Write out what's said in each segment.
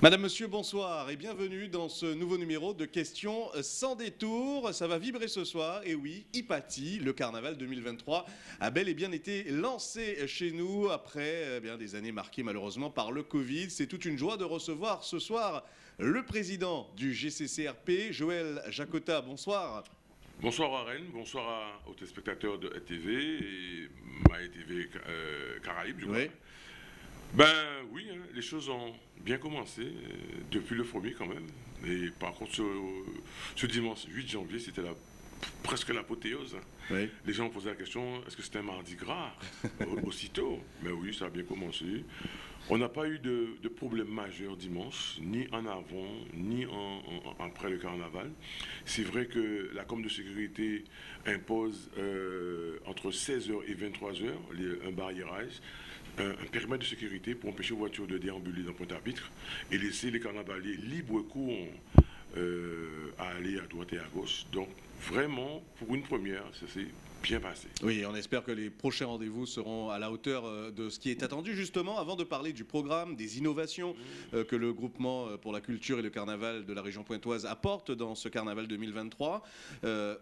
Madame, Monsieur, bonsoir et bienvenue dans ce nouveau numéro de questions sans détour. Ça va vibrer ce soir et oui, Ipati, le carnaval 2023, a bel et bien été lancé chez nous après eh bien, des années marquées malheureusement par le Covid. C'est toute une joie de recevoir ce soir le président du GCCRP, Joël Jacota. Bonsoir. Bonsoir à Rennes, bonsoir aux téléspectateurs de ETV et MyTV euh, Caraïbes, je crois. Ben oui, hein, les choses ont bien commencé euh, depuis le premier quand même. Et par contre, ce, dimanche 8 janvier, c'était presque l'apothéose. Hein. Les gens ont posé la question, est-ce que c'était un mardi gras aussitôt? Mais oui, ça a bien commencé. On n'a pas eu de, problème majeur dimanche, ni en avant, ni après le carnaval. C'est vrai que la com de sécurité impose euh, entre 16h et 23h un barriérage un, périmètre de sécurité pour empêcher les voitures de déambuler dans Pointe-à-Pitre et laisser les carnavaliers libres cours euh, à aller à droite et à gauche. Donc vraiment, pour une première, c'est bien passé. Oui, on espère que les prochains rendez-vous seront à la hauteur euh, de ce qui est attendu. Justement, avant de parler du programme, des innovations mmh. euh, que le groupement euh, pour la culture et le carnaval de la région pointoise apporte dans ce carnaval 2023,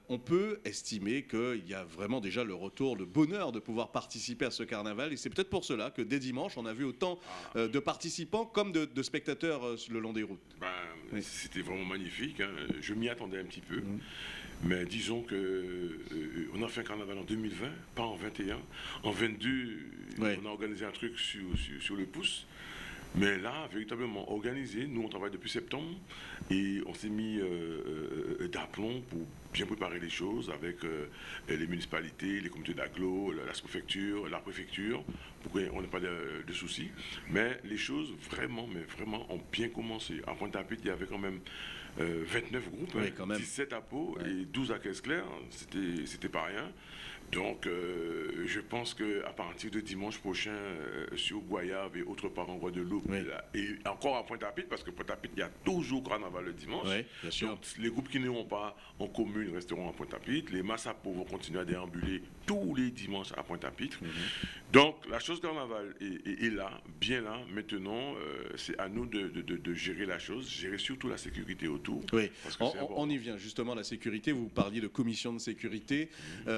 on peut estimer qu'il y a vraiment déjà le retour, le bonheur de pouvoir participer à ce carnaval. Et c'est peut-être pour cela que dès dimanche, on a vu autant ah. de participants comme de, spectateurs le long des routes. Ben, c'était vraiment magnifique. Hein. Je m'y attendais un petit peu. Mmh. Mais disons euh, on a fait un carnaval en 2020, pas en 21. En 22, on a organisé un truc sur, sur, le pouce. Mais là, véritablement organisé, nous on travaille depuis septembre et on s'est mis euh, euh, d'aplomb pour bien préparer les choses avec les municipalités, les comités d'agglo, la, préfecture, la préfecture, pour qu'on n'ait pas de, de, soucis. Mais les choses vraiment, mais vraiment ont bien commencé. En Pointe-à-Pitre, il y avait quand même 29 euh, groupes, 17 à Pau et 12 à Caisse-Claire, c'était pas rien. Donc, euh, je pense qu'à partir de dimanche prochain, euh, sur Guayave et autres part en Guadeloupe, et encore à Pointe-à-Pitre, parce que Pointe-à-Pitre, il y a toujours carnaval le dimanche. Donc, les groupes qui n'iront pas en commune resteront à Pointe-à-Pitre. Les Massapo vont continuer à déambuler tous les dimanches à Pointe-à-Pitre. Mhm. Donc, la chose carnaval est, là, bien là. Maintenant, euh, c'est à nous de, gérer la chose, gérer surtout la sécurité autour. Oui, on, y vient justement, la sécurité. Vous parliez de commission de sécurité. Mhm.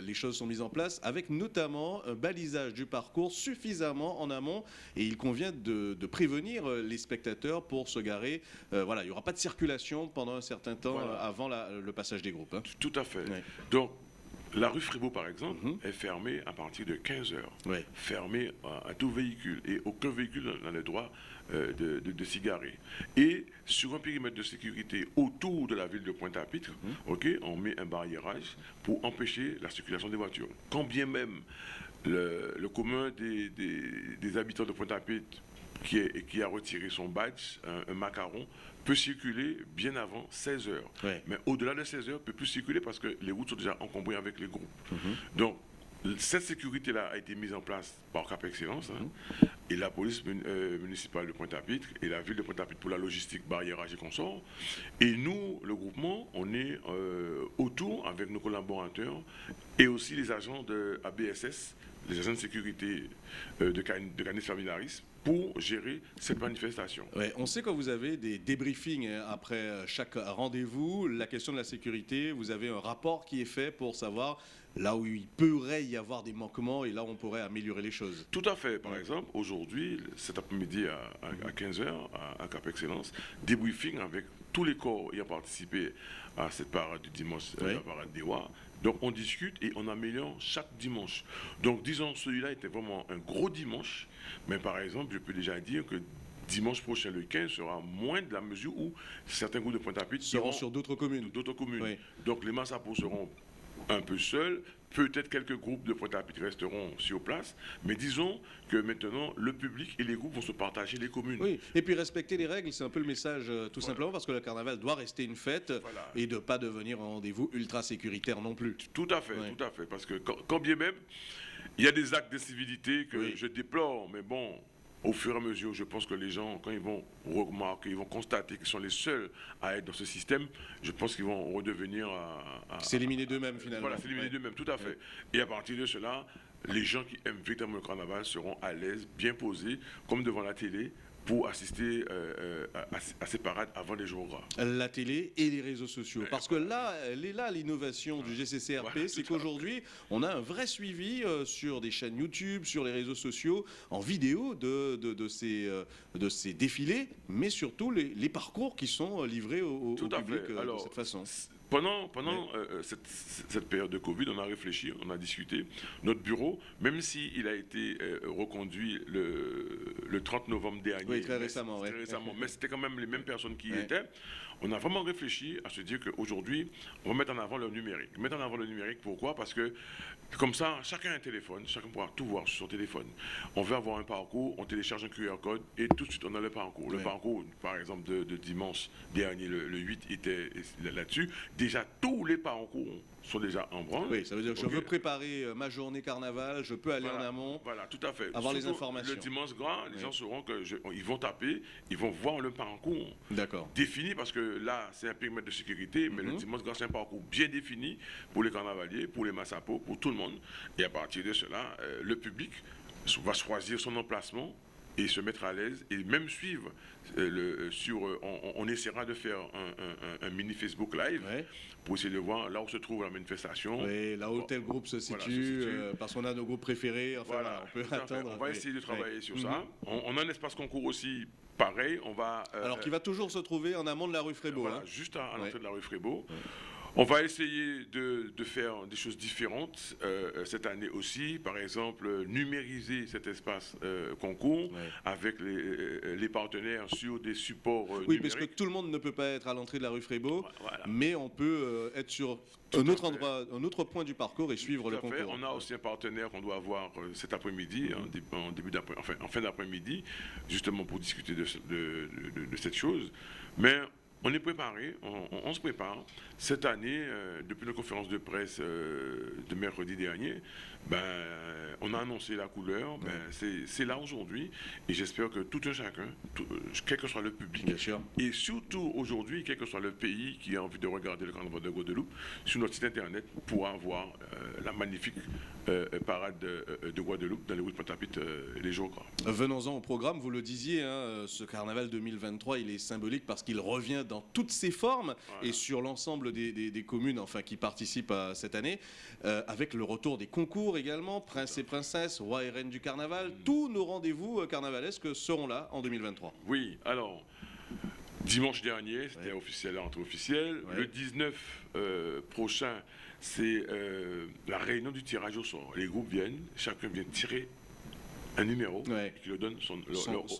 Les choses sont mises en place, avec notamment un balisage du parcours suffisamment en amont. Et il convient de, prévenir euh, les spectateurs pour se garer. Euh, voilà, il n'y aura pas de circulation pendant un certain temps avant le passage des groupes. Hein. Tout à fait. Donc, la rue Fribourg, par exemple, mhm. est fermée à partir de 15 heures. Fermée à, tout véhicule. Et aucun véhicule n'a le droit euh, de, de, s'y garer. Et sur un périmètre de sécurité autour de la ville de Pointe-à-Pitre, mhm. on met un barriérage pour empêcher la circulation des voitures. Quand bien même le, commun des, habitants de Pointe-à-Pitre qui, qui, a retiré son badge, un macaron, peut circuler bien avant 16 heures. Mais au-delà de 16 heures, peut plus circuler parce que les routes sont déjà encombrées avec les groupes. Mhm. Donc, cette sécurité-là a été mise en place par Cap Excellence hein, mhm. et la police euh, municipale de Pointe-à-Pitre et la ville de Pointe-à-Pitre pour la logistique, barriérage et consorts. Et nous, le groupement, on est euh, autour avec nos collaborateurs et aussi les agents de ABSS, les agents de sécurité euh, de, Canis Familiaris pour gérer cette manifestation. on sait que vous avez des débriefings hein, après euh, chaque rendez-vous. La question de la sécurité, vous avez un rapport qui est fait pour savoir là où il pourrait y avoir des manquements et là où on pourrait améliorer les choses. Tout à fait. Par exemple, aujourd'hui, cet après-midi à, 15h, à, Cap Excellence, débriefing avec tous les corps ayant participé à cette parade du dimanche, euh, la parade des Rois. Donc on discute et on améliore chaque dimanche. Donc disons, celui-là était vraiment un gros dimanche, mais par exemple, je peux déjà dire que dimanche prochain, le 15, sera moins de la mesure où certains groupes de Pointe-à-Pitre seront sur d'autres communes. D'autres communes. Donc les Massapos seront un peu seuls. Peut-être quelques groupes de pointe resteront sur place, mais disons que maintenant, le public et les groupes vont se partager les communes. Oui, et puis respecter les règles, c'est un peu le message, euh, tout simplement, parce que le carnaval doit rester une fête et de ne pas devenir un rendez-vous ultra sécuritaire non plus. Tout à fait, tout à fait, parce que quand, bien même, il y a des actes de civilité que je déplore, mais bon, au fur et à mesure, je pense que les gens, quand ils vont remarquer, ils vont constater qu'ils sont les seuls à être dans ce système, je pense qu'ils vont redevenir à... s'éliminer d'eux-mêmes finalement. Voilà, s'éliminer d'eux-mêmes, tout à fait. Et à partir de cela, les gens qui aiment véritablement le carnaval seront à l'aise, bien posés, comme devant la télé, pour assister euh, à, ces parades avant les jours gras. La télé et les réseaux sociaux. Parce que là, elle est là l'innovation du GCCRP, c'est qu'aujourd'hui, on a un vrai suivi sur des chaînes YouTube, sur les réseaux sociaux, en vidéo de, de, ces, de ces défilés, mais surtout les, parcours qui sont livrés au, public de cette façon. Pendant, pendant euh, euh, cette, période de Covid, on a réfléchi, on a discuté. Notre bureau, même s'il a été euh, reconduit le, le, 30 novembre dernier, oui, très récemment, mais c'était quand même les mêmes personnes qui y étaient, on a vraiment réfléchi à se dire qu'aujourd'hui, on va mettre en avant le numérique. Mettre en avant le numérique, pourquoi? Parce que comme ça, chacun a un téléphone, chacun pourra tout voir sur son téléphone. On veut avoir un parcours, on télécharge un QR code et tout de suite on a le parcours. Le parcours, par exemple, de, dimanche dernier, le, le 8 était là-dessus. Déjà, tous les parcours sont déjà en branle. Oui, ça veut dire que je veux préparer euh, ma journée carnaval, je peux aller en amont. Voilà, tout à fait. Avoir les informations. Le dimanche grand, les gens sauront qu'ils vont taper, ils vont voir le parcours défini parce que là, c'est un périmètre de sécurité, mais le mhm. dimanche grand, c'est un parcours bien défini pour les carnavaliers, pour les massapos, pour tout le monde. Et à partir de cela, euh, le public va choisir son emplacement et se mettre à l'aise et même suivre euh, le, sur on, essaiera de faire un, mini Facebook live pour essayer de voir là où se trouve la manifestation. Oui, là où tel groupe se situe, euh, parce qu'on a nos groupes préférés. Enfin, voilà, on peut attendre. On va essayer de travailler sur ça. Mhm. On, a un espace concours aussi pareil. On va, euh, Alors, qui va toujours se trouver en amont de la rue Frébeau. Voilà, hein. juste à, l'entrée de la rue Frébeau. On va essayer de, faire des choses différentes euh, cette année aussi. Par exemple, numériser cet espace euh, concours avec euh, les, partenaires sur des supports Oui, parce que tout le monde ne peut pas être à l'entrée de la rue Frébeau, mais on peut être sur un autre endroit, un autre point du parcours et suivre le concours. On a aussi un partenaire qu'on doit avoir cet après-midi, en, début enfin, en fin d'après-midi, justement pour discuter de, de cette chose. Mais on est préparé, on, se prépare. Cette année, euh, depuis la conférence de presse euh, de mercredi dernier, ben, on a annoncé la couleur. Ben, c'est là aujourd'hui. Et j'espère que tout un chacun, euh, quel que soit le public, et surtout aujourd'hui, quel que soit le pays qui a envie de regarder le carnaval de Guadeloupe, sur notre site internet, pourra voir la magnifique parade de, Guadeloupe dans les routes Patapit les jours gras. Venons-en au programme. Vous le disiez, hein, ce carnaval 2023, il est symbolique parce qu'il revient dans dans toutes ses formes et sur l'ensemble des, communes enfin, qui participent à cette année, euh, avec le retour des concours également, Prince et Princesse, Roi et Reine du Carnaval. Mm. Tous nos rendez-vous euh, carnavalesques seront là en 2023. Oui, alors, dimanche dernier, c'était officiel entre officiel. Le 19 euh, prochain, c'est la réunion du tirage au sort. Les groupes viennent, chacun vient tirer un numéro qui lui donne son,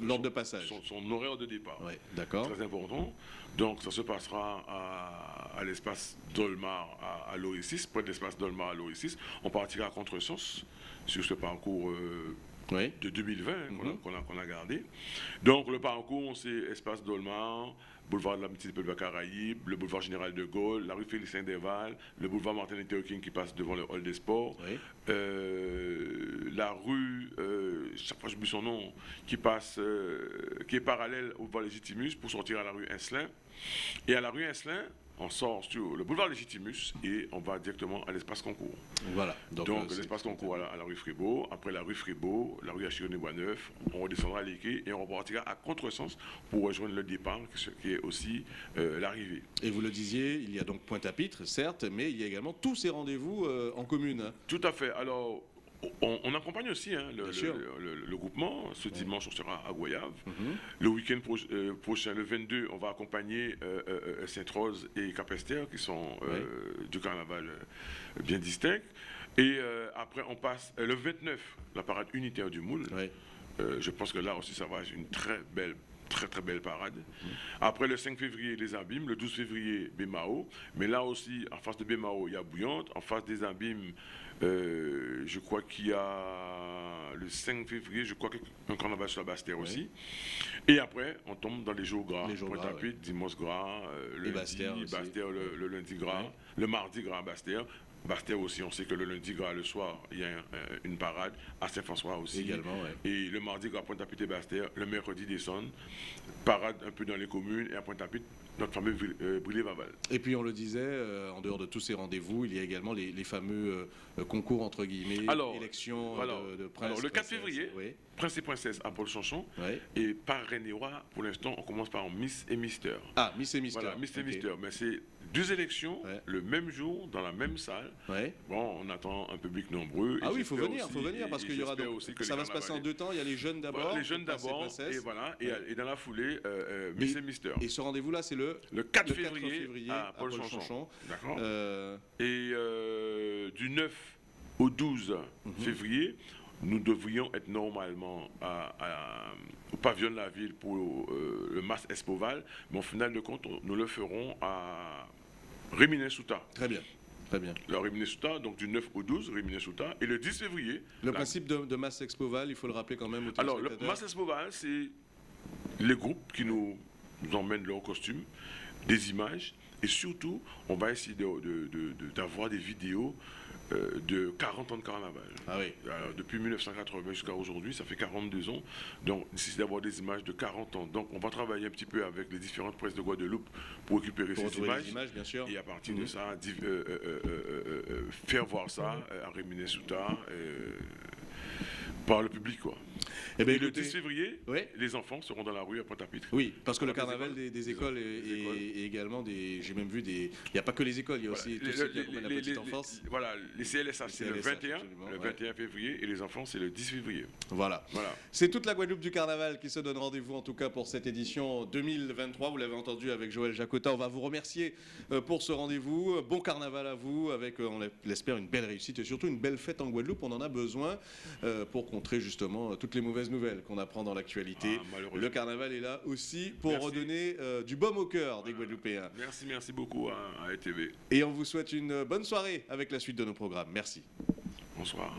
l'ordre de passage, son, horaire de départ. d'accord. Très important. Donc ça se passera à, l'espace Dolmar à, à l'Oricis, près de l'espace Dolmar à l'Oricis. On partira à contresens sur ce parcours. Euh, de 2020 mhm. qu'on a, a, gardé. Donc le parcours, c'est espace Dolmar, boulevard de l'amitié des peuples Caraïbes, le boulevard Général de Gaulle, la rue Félix Saint-Deval, le boulevard Martin Luther King qui passe devant le hall des sports, euh, la rue, euh, chaque fois je son nom, qui passe, euh, qui est parallèle au boulevard Légitimus pour sortir à la rue Inslin. Et à la rue Inslin, on sort sur le boulevard Légitimus et on va directement à l'espace concours. Voilà. Donc, euh, l'espace concours à la, rue Fribourg, après la rue Fribourg, la rue Achironé Boisneuf, on redescendra à l'Équé et on repartira à contresens pour rejoindre le départ, qui est aussi euh, l'arrivée. Et vous le disiez, il y a donc Pointe-à-Pitre, certes, mais il y a également tous ces rendez-vous euh, en commune. Tout à fait. Alors, on, accompagne aussi hein, le, groupement. Ce dimanche, on sera à Goyave. Mhm. Le week-end euh, prochain, le 22, on va accompagner euh, euh, Sainte-Rose et Capester, qui sont du carnaval bien distincts. Et après, on passe le 29, la parade unitaire du Moule. je pense que là aussi, ça va être une très belle très très belle parade. Après le 5 février, les abîmes. Le 12 février, Bémao. Mais là aussi, en face de Bémao, il y a Bouillante. En face des abîmes, euh, je crois qu'il y a le 5 février, je crois qu'un carnaval sur la Bastère aussi. Et après, on tombe dans les jours gras. Les jours gras, dimanche gras, euh, le lundi, Bastère, le, lundi gras, le mardi gras à Bastère. Aussi, on sait que le lundi, gras, le soir, il y a une parade. À Saint-François aussi. Également, Et le mardi, gras, Pointe-à-Pitre et Bastia. Le mercredi, descendent. Parade un peu dans les communes. Et à Pointe-à-Pitre, notre fameux euh, Brûlé-Vaval. Et puis on le disait, euh, en dehors de tous ces rendez-vous, il y a également les, fameux euh, concours entre guillemets, alors, élections de, prince. Alors le 4 février, Prince et Princesse à Paul Chanchon. Et par René pour l'instant, on commence par Miss et Mister. Ah, Miss et Mister. Voilà, Miss et Mister. Mais c'est deux élections le même jour, dans la même salle. Bon, on attend un public nombreux. Ah oui, il faut venir, il faut venir parce qu'il y aura donc, aussi que ça va se passer en deux temps. Il y a les jeunes d'abord. les jeunes d'abord, et voilà, et, dans la foulée, Miss et Mister. Et ce rendez-vous là, c'est le le 4 février, à Paul, Chanchon. D'accord. Euh, et euh, du 9 au 12 mhm. février, nous devrions être normalement au pavillon de la ville pour euh, le Mas Espoval, mais au final de compte, nous le ferons à Réminé-Souta. Très bien. Très bien. La Réminé-Souta, donc du 9 au 12, Réminé-Souta. Et le 10 février. Le principe de, de Mas Expoval, il faut le rappeler quand même. Alors, le Mas Expoval, c'est les groupes qui nous, nous emmènent leur costume des images et surtout, on va essayer d'avoir des vidéos euh, de 40 ans de carnaval. Ah oui. depuis 1980 jusqu'à aujourd'hui, ça fait 42 ans. Donc, nécessite d'avoir des images de 40 ans. Donc, on va travailler un petit peu avec les différentes presses de Guadeloupe pour récupérer ces images. images bien sûr. Et à partir de mhm. ça, euh, euh, faire voir ça à Réminé Souta par le public. Quoi. Eh ben, et le 10 février, les enfants seront dans la rue à Pointe-à-Pitre. Oui, parce que le carnaval des, écoles, et, également des. J'ai même vu des. Il n'y a pas que les écoles, il y a aussi tout ce qui la petite enfance. voilà, les CLSA, c'est le 21, le 21 février, et les enfants, c'est le 10 février. Voilà. voilà. C'est toute la Guadeloupe du carnaval qui se donne rendez-vous, en tout cas pour cette édition 2023. Vous l'avez entendu avec Joël Jacota. On va vous remercier euh, pour ce rendez-vous. Bon carnaval à vous, avec, euh, on l'espère, une belle réussite et surtout une belle fête en Guadeloupe. On en a besoin euh, pour contrer justement toutes les mauvaises nouvelles qu'on apprend dans l'actualité. Ah, le carnaval est là aussi pour redonner euh, du baume au cœur des Guadeloupéens. Merci, merci beaucoup à, à ETV. Et on vous souhaite une bonne soirée avec la suite de nos programmes. Merci. Bonsoir.